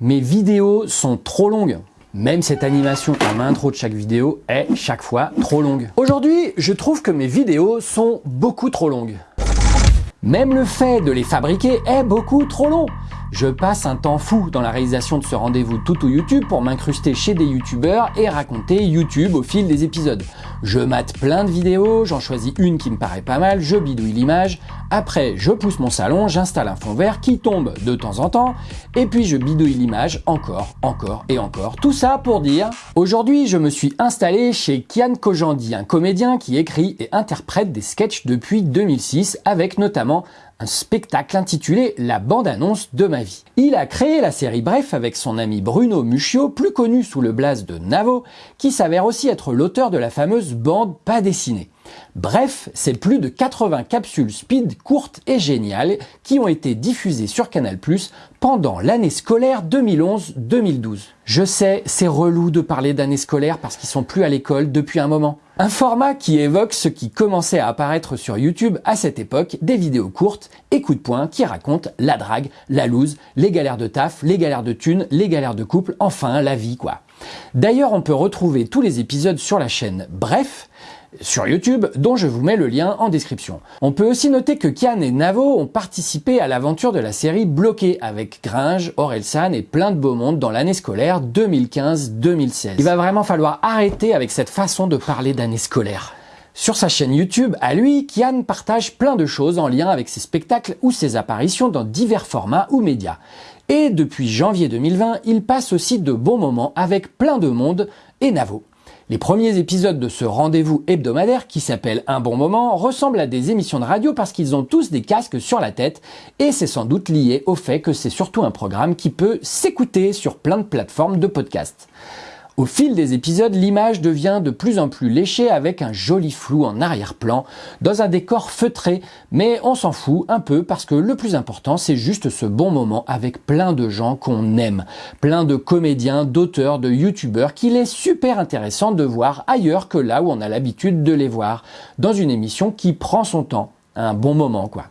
Mes vidéos sont trop longues. Même cette animation en intro de chaque vidéo est chaque fois trop longue. Aujourd'hui, je trouve que mes vidéos sont beaucoup trop longues. Même le fait de les fabriquer est beaucoup trop long. Je passe un temps fou dans la réalisation de ce rendez-vous tout ou YouTube pour m'incruster chez des youtubeurs et raconter YouTube au fil des épisodes. Je mate plein de vidéos, j'en choisis une qui me paraît pas mal, je bidouille l'image, après je pousse mon salon, j'installe un fond vert qui tombe de temps en temps, et puis je bidouille l'image encore, encore et encore. Tout ça pour dire, aujourd'hui je me suis installé chez Kian Kojandi, un comédien qui écrit et interprète des sketchs depuis 2006 avec notamment un spectacle intitulé La bande-annonce de ma vie. Il a créé la série Bref avec son ami Bruno Muccio, plus connu sous le blaze de Navo, qui s'avère aussi être l'auteur de la fameuse bande pas dessinée. Bref, c'est plus de 80 capsules speed courtes et géniales qui ont été diffusées sur Canal+, pendant l'année scolaire 2011-2012. Je sais, c'est relou de parler d'année scolaire parce qu'ils sont plus à l'école depuis un moment. Un format qui évoque ce qui commençait à apparaître sur YouTube à cette époque, des vidéos courtes et coups de poing qui racontent la drague, la loose, les galères de taf, les galères de thunes, les galères de couple, enfin la vie quoi. D'ailleurs, on peut retrouver tous les épisodes sur la chaîne Bref, sur YouTube, dont je vous mets le lien en description. On peut aussi noter que Kian et Navo ont participé à l'aventure de la série Bloqué avec Gringe, Orelsan et plein de beaux mondes dans l'année scolaire 2015-2016. Il va vraiment falloir arrêter avec cette façon de parler d'année scolaire. Sur sa chaîne YouTube, à lui, Kian partage plein de choses en lien avec ses spectacles ou ses apparitions dans divers formats ou médias. Et depuis janvier 2020, il passe aussi de bons moments avec plein de monde et Navo. Les premiers épisodes de ce rendez-vous hebdomadaire qui s'appelle Un bon moment ressemblent à des émissions de radio parce qu'ils ont tous des casques sur la tête et c'est sans doute lié au fait que c'est surtout un programme qui peut s'écouter sur plein de plateformes de podcast. Au fil des épisodes, l'image devient de plus en plus léchée avec un joli flou en arrière-plan, dans un décor feutré, mais on s'en fout un peu parce que le plus important c'est juste ce bon moment avec plein de gens qu'on aime, plein de comédiens, d'auteurs, de youtubeurs qu'il est super intéressant de voir ailleurs que là où on a l'habitude de les voir, dans une émission qui prend son temps, un bon moment quoi.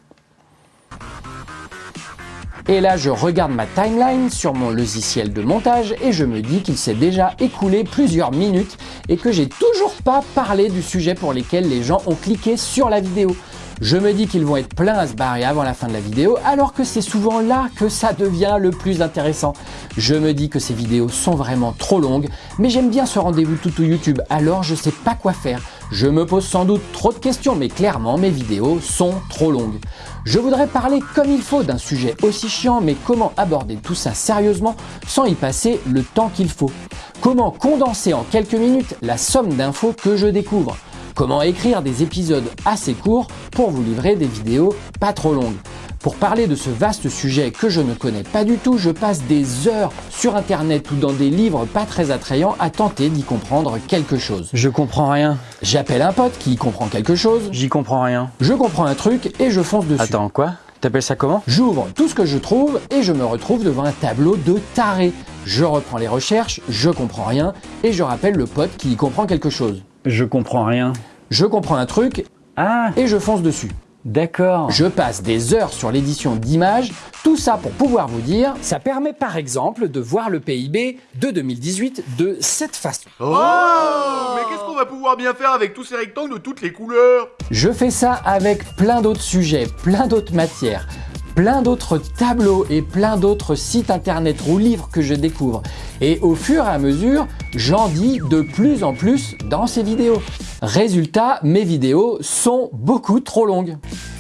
Et là, je regarde ma timeline sur mon logiciel de montage et je me dis qu'il s'est déjà écoulé plusieurs minutes et que j'ai toujours pas parlé du sujet pour lequel les gens ont cliqué sur la vidéo. Je me dis qu'ils vont être pleins à se barrer avant la fin de la vidéo, alors que c'est souvent là que ça devient le plus intéressant. Je me dis que ces vidéos sont vraiment trop longues, mais j'aime bien ce rendez-vous tout au YouTube, alors je sais pas quoi faire. Je me pose sans doute trop de questions, mais clairement mes vidéos sont trop longues. Je voudrais parler comme il faut d'un sujet aussi chiant, mais comment aborder tout ça sérieusement sans y passer le temps qu'il faut? Comment condenser en quelques minutes la somme d'infos que je découvre? Comment écrire des épisodes assez courts pour vous livrer des vidéos pas trop longues? Pour parler de ce vaste sujet que je ne connais pas du tout, je passe des heures sur internet ou dans des livres pas très attrayants à tenter d'y comprendre quelque chose. Je comprends rien. J'appelle un pote qui comprend quelque chose. J'y comprends rien. Je comprends un truc et je fonce dessus. Attends, quoi? T'appelles ça comment? J'ouvre tout ce que je trouve et je me retrouve devant un tableau de taré. Je reprends les recherches, je comprends rien et je rappelle le pote qui y comprend quelque chose. Je comprends rien. Je comprends un truc Ah et je fonce dessus. D'accord. Je passe des heures sur l'édition d'images, tout ça pour pouvoir vous dire, ça permet par exemple de voir le PIB de 2018 de cette façon. Oh Mais qu'est-ce qu'on va pouvoir bien faire avec tous ces rectangles de toutes les couleurs? Je fais ça avec plein d'autres sujets, plein d'autres matières, plein d'autres tableaux et plein d'autres sites internet ou livres que je découvre. Et au fur et à mesure, j'en dis de plus en plus dans ces vidéos. Résultat, mes vidéos sont beaucoup trop longues.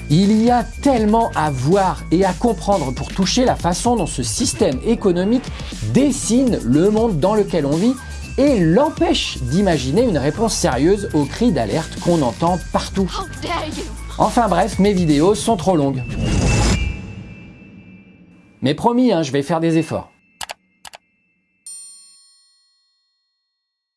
Il y a tellement à voir et à comprendre pour toucher la façon dont ce système économique dessine le monde dans lequel on vit et l'empêche d'imaginer une réponse sérieuse aux cris d'alerte qu'on entend partout. Enfin bref, mes vidéos sont trop longues. Mais promis, hein, je vais faire des efforts.